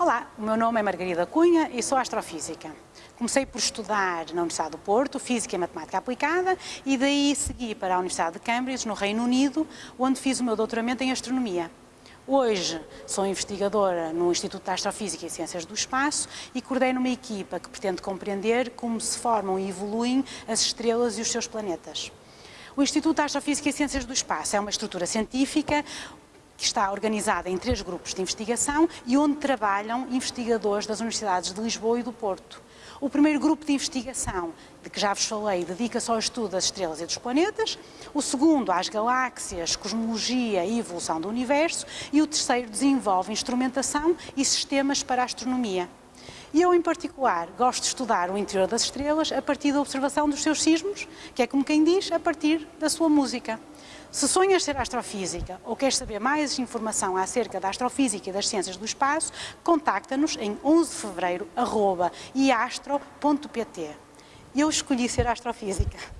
Olá, o meu nome é Margarida Cunha e sou astrofísica. Comecei por estudar na Universidade do Porto, Física e Matemática Aplicada, e daí segui para a Universidade de Cambridge, no Reino Unido, onde fiz o meu doutoramento em Astronomia. Hoje sou investigadora no Instituto de Astrofísica e Ciências do Espaço e coordeno uma equipa que pretende compreender como se formam e evoluem as estrelas e os seus planetas. O Instituto de Astrofísica e Ciências do Espaço é uma estrutura científica que está organizada em três grupos de investigação e onde trabalham investigadores das Universidades de Lisboa e do Porto. O primeiro grupo de investigação, de que já vos falei, dedica-se ao estudo das estrelas e dos planetas, o segundo às galáxias, cosmologia e evolução do universo e o terceiro desenvolve instrumentação e sistemas para a astronomia. E eu, em particular, gosto de estudar o interior das estrelas a partir da observação dos seus sismos, que é como quem diz, a partir da sua música. Se sonhas ser astrofísica ou queres saber mais informação acerca da astrofísica e das ciências do espaço, contacta-nos em 11 de fevereiro, iastro.pt. Eu escolhi ser astrofísica.